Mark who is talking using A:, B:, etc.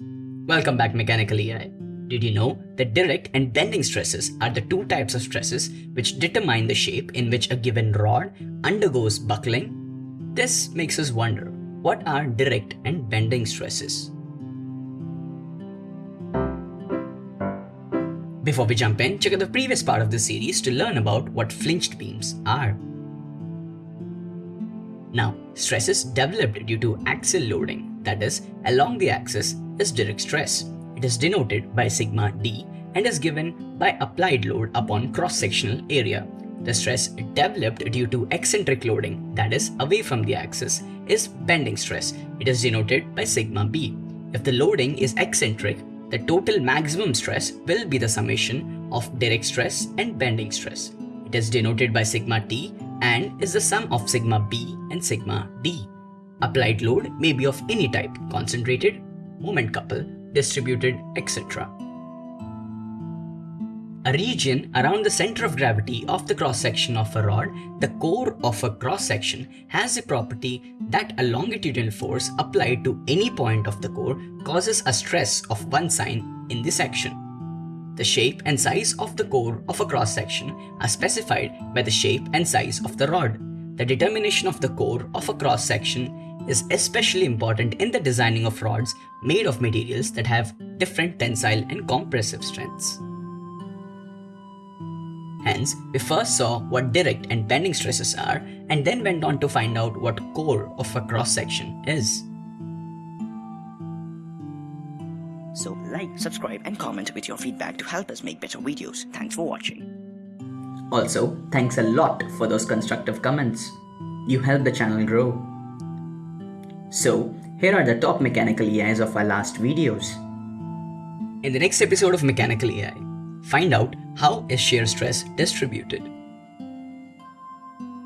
A: Welcome back Mechanical EI. Did you know that direct and bending stresses are the two types of stresses which determine the shape in which a given rod undergoes buckling? This makes us wonder, what are direct and bending stresses? Before we jump in, check out the previous part of this series to learn about what flitched beams are. Now, stresses developed due to axial loading, that is, along the axis, is direct stress. It is denoted by sigma d and is given by applied load upon cross-sectional area. The stress developed due to eccentric loading, that is, away from the axis, is bending stress. It is denoted by sigma b. If the loading is eccentric, the total maximum stress will be the summation of direct stress and bending stress. It is denoted by sigma t and is the sum of sigma b and sigma d. Applied load may be of any type, concentrated, moment couple, distributed, etc. A region around the center of gravity of the cross-section of a rod, the core of a cross-section has a property that a longitudinal force applied to any point of the core causes a stress of one sign in the section. The shape and size of the core of a cross-section are specified by the shape and size of the rod. The determination of the core of a cross-section is especially important in the designing of rods made of materials that have different tensile and compressive strengths. Hence, we first saw what direct and bending stresses are and then went on to find out what core of a cross-section is.
B: So like, subscribe and comment with your feedback to help us make better videos. Thanks for watching.
A: Also, thanks a lot for those constructive comments. You help the channel grow. So, here are the top mechanical EIs of our last videos. In the next episode of Mechanical EI, find out how is shear stress distributed.